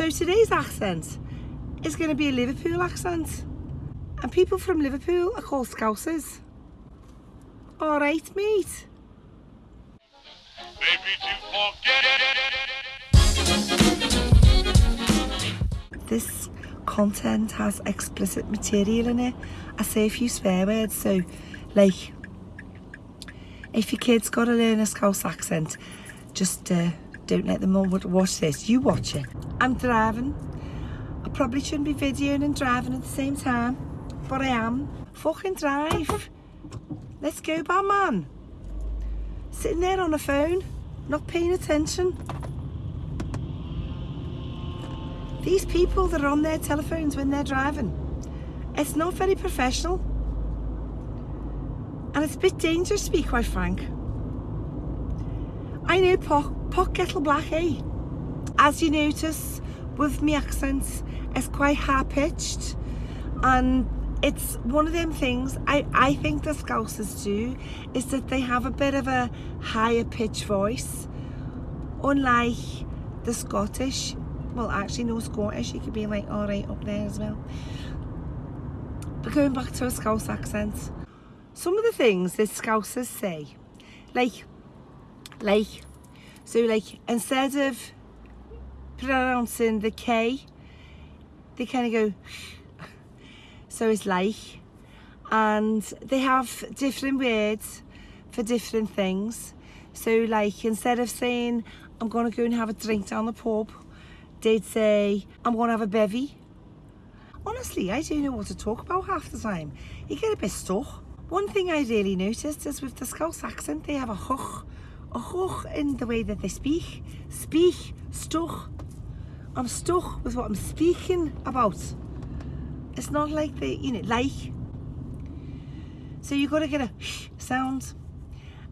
So today's accent is going to be a Liverpool accent. And people from Liverpool are called Scousers. Alright, mate. This content has explicit material in it. I say a few swear words, so like if your kid's got to learn a Scouse accent, just uh, don't let them all watch this. You watch it. I'm driving. I probably shouldn't be videoing and driving at the same time, but I am. Fucking drive. Let's go, bad man. Sitting there on the phone, not paying attention. These people that are on their telephones when they're driving, it's not very professional. And it's a bit dangerous to be quite frank. I know Pock, Pock Kettle Black, eh? As you notice, with my accents, it's quite high-pitched. And it's one of them things I, I think the Scousers do, is that they have a bit of a higher pitch voice. Unlike the Scottish, well actually no Scottish, you could be like alright up there as well. But going back to a Scouse accent, some of the things that Scousers say, like, like, so like instead of pronouncing the K, they kind of go, so it's like, and they have different words for different things. So like instead of saying, I'm going to go and have a drink down the pub, they'd say, I'm going to have a bevy. Honestly, I don't know what to talk about half the time. You get a bit stuck. One thing I really noticed is with the Scouse accent, they have a hoch, hoch in the way that they speak. Speak, stuck. I'm stuck with what I'm speaking about. It's not like they, you know, like. So you've got to get a sound.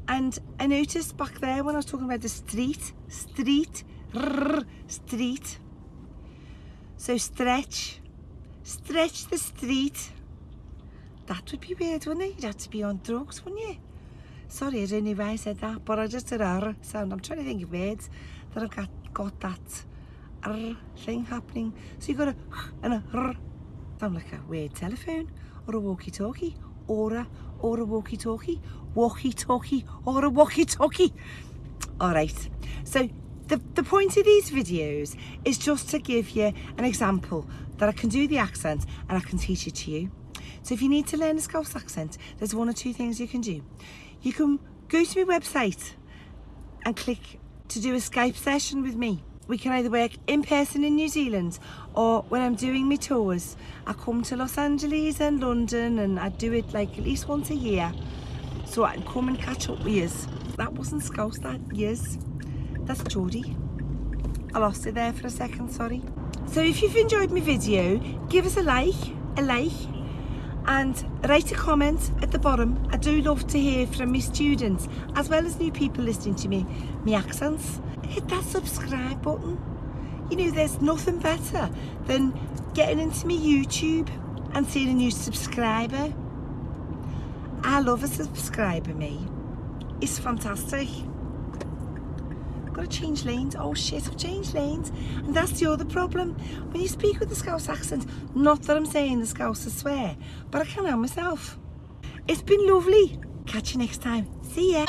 And I noticed back there when I was talking about the street, street, rrr, street. So stretch, stretch the street. That would be weird, wouldn't it? You'd have to be on drugs, wouldn't you? Sorry, I know why I said that, but I just did a sound. I'm trying to think of words that I've got, got that r thing happening. So you've got a and a r. Sound like a weird telephone or a walkie-talkie or a, or a walkie-talkie, walkie-talkie or a walkie-talkie. All right, so the, the point of these videos is just to give you an example that I can do the accent and I can teach it to you. So if you need to learn a Scouse accent, there's one or two things you can do. You can go to my website and click to do a Skype session with me. We can either work in person in New Zealand or when I'm doing my tours, I come to Los Angeles and London and I do it like at least once a year. So I can come and catch up with you. That wasn't Scouse, that years. That's Geordie. I lost it there for a second, sorry. So if you've enjoyed my video, give us a like, a like, and write a comment at the bottom. I do love to hear from my students, as well as new people listening to me, my accents. Hit that subscribe button. You know, there's nothing better than getting into my YouTube and seeing a new subscriber. I love a subscriber, me. It's fantastic got to change lanes. Oh shit, I've changed lanes. And that's the other problem. When you speak with a Scouse accent, not that I'm saying the Scouse is swear, but I can't help myself. It's been lovely. Catch you next time. See ya.